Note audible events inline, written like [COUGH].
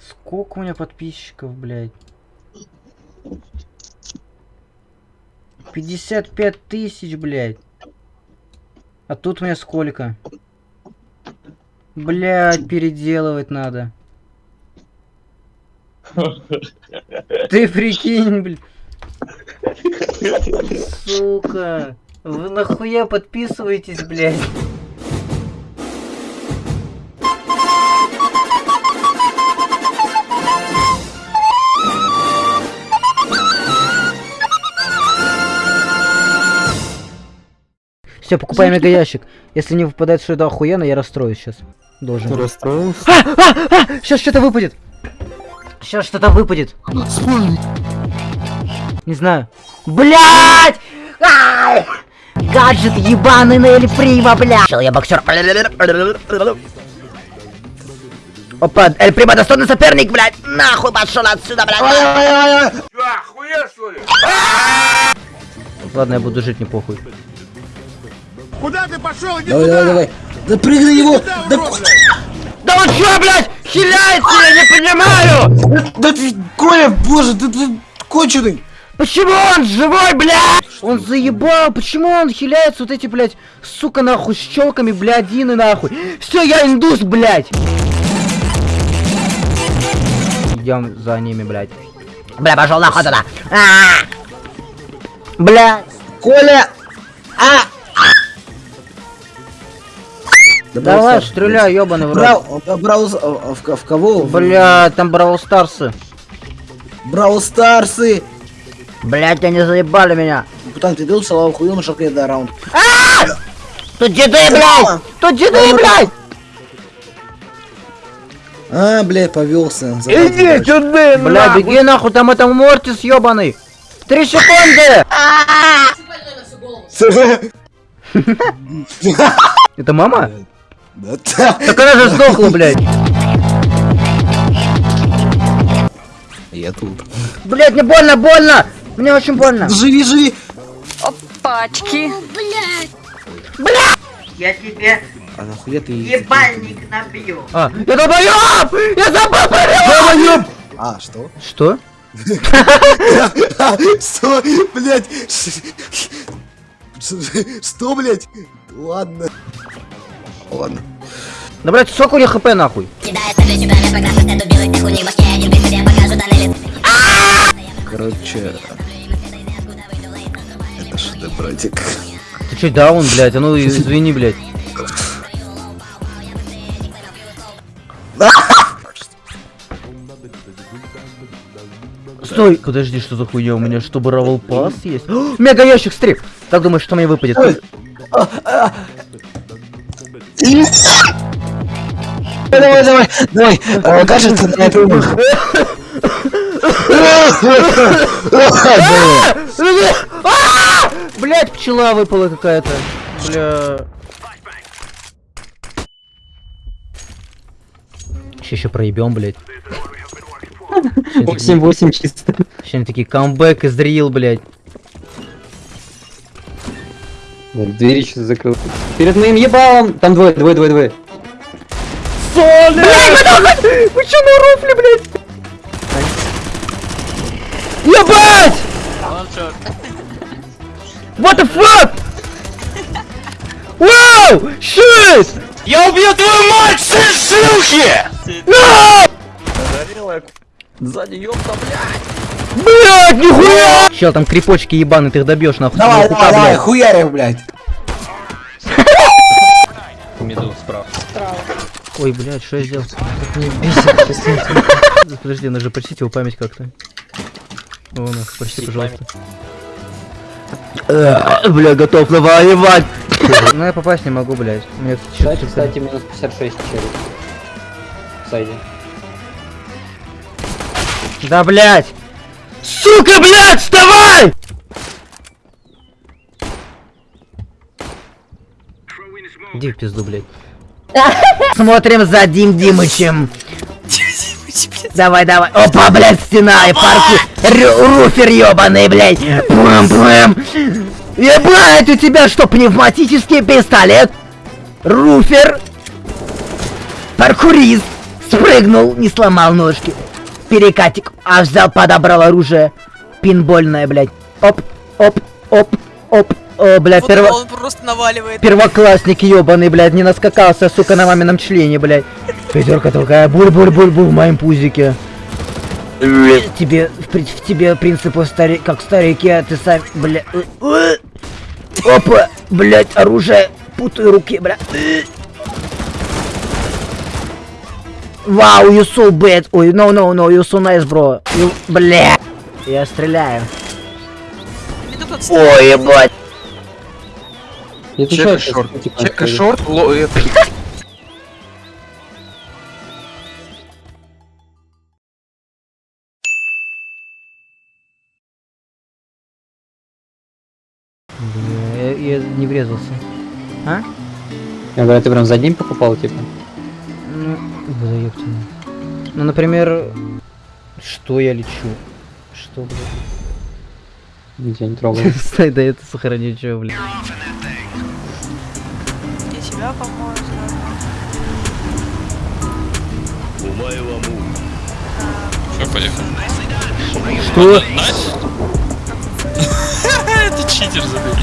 Сколько у меня подписчиков, блядь? 55 тысяч, блядь. А тут у меня сколько? Блядь, переделывать надо. Ты прикинь, блядь. Сука. Вы нахуя подписываетесь, блядь? Все, покупаем мега ящик. Если не выпадает что это охуенно, я расстроюсь сейчас. Должен. Ты быть. расстроился? А, а, а! Сейчас что-то выпадет. Сейчас что-то выпадет. Не знаю. Блять! Гаджет ебаный на Эль Прима, бля! Чел, я боксер. Опа, Эль Прима достойный соперник, блядь! Нахуй пошел отсюда, блядь! Ладно, я буду жить, не похуй. Куда ты пошел? Иди Давай, сюда! давай, давай. Да прыгай его! Сюда, Да, урод! Да он чё, блядь, хиляется, я не понимаю! да ты, Коля, боже, ты, ты конченый! Почему он живой, блядь? Он заебал, почему он хиляется вот эти, блядь, сука, нахуй, с щелками, блядины, нахуй. Все, я индус, блядь. Идем за ними, блядь. Бля, пошел нахуй туда. А! Бля. Коля! А! Да Давай, Stars, стреляй, ёбаный в рот. Брау, а, Брау, а, в, в кого? Бля, там Бравл Старсы. Брау Старсы! Блядь, они заебали меня. Путан, ты видел салаву хую на шалке да раунд? Тут деды, блядь! Тут деды, блядь! А, блядь, повелся. Иди сюда, Бля, беги нахуй, там это Мортис ёбаный. Три секунды! [LAUGHS] [LAUGHS] Это мама? [LAUGHS] Да Так она же сдохла, блядь. Я тут. Блядь, мне больно, больно! Мне очень больно. Живи, живи! Пачки. Я тебе А нахуя ты... ебальник набью. А, я долбоёб! Я забыл про А, что? Что? Что, блядь? Что, блядь? Ладно. Ладно. Да, блядь, сколько у них хп, нахуй? Короче... Это что, да, братик? Ты чё, даун, блядь? А ну, извини, блядь. Стой, подожди, что за хуйня у меня? Что, Бравл Пас есть? [GASPS] Мега ящик, стрип! Как думаешь, что мне выпадет? Давай, давай, давай. А, Кажется, умер. А! Блять, пчела выпала какая-то. Бля. Сейчас еще проебем, блять. 8-8 чисто. Сейчас они такие камбэк из Дрил, блять. Двери сейчас закрыл. Перед моим ебалом! Там двое, двое, двое, двое. [LAUGHS] Вы че на рофле, блять? Ебать! What the fuck? Вау! Shit! Я убью твою мать, сын шлюхи! Сзади ёпта, Блять, нихуя! Чел, там крипочки ебаные, ты их добьешь нахуй. Давай, Хука, давай, давай, блядь. хуярим, блядь. [LAUGHS] Меду справа. Ой, блядь, что я сделал? [LAUGHS] Подожди, надо же просить его память как-то. О, на, прости, пожалуйста. Э, Бля, готов навоевать! [LAUGHS] Ну я попасть не могу, блядь. Мне Кстати, кстати, минус 56 через. В сайде. Да, блять, Сука, блять, вставай! Иди в пизду, блядь. [LAUGHS] Смотрим за Дим Димычем. Давай, давай. Опа, блядь, стена и парки. Руфер ёбаный, блядь. Бэм, бэм. Ебать, у тебя что, пневматический пистолет? Руфер. Паркурист. Спрыгнул, не сломал ножки. Перекатик. А взял, подобрал оружие. Пинбольное, блядь. Оп, оп, оп, оп. О, блядь, Вот перво... он просто наваливает. Первоклассник ебаный, блядь, не наскакался, сука, на мамином члене, блядь. Пятерка такая, буль-буль-буль-буль в моем пузике. Тебе, в, при- в тебе принципы стари, как старики, а ты сам, бля... Опа, блядь, оружие, путаю руки, бля. Вау, you so bad. Ой, no, no, no, you so nice, bro. You, бля. Я стреляю. Ой, ебать. Чека шорт. типа, Чека шорт, ло... это- Я, я не врезался. А? Я говорю, ты прям за ним покупал, типа? Ну, да ёптина. Ну, например, что я лечу? Что, блядь? Я не трогал. [LAUGHS] Стой, да это сохраню, чё, блядь. Я себя помою сразу. Все, поехали. Что? Ты [LAUGHS] читер забыл.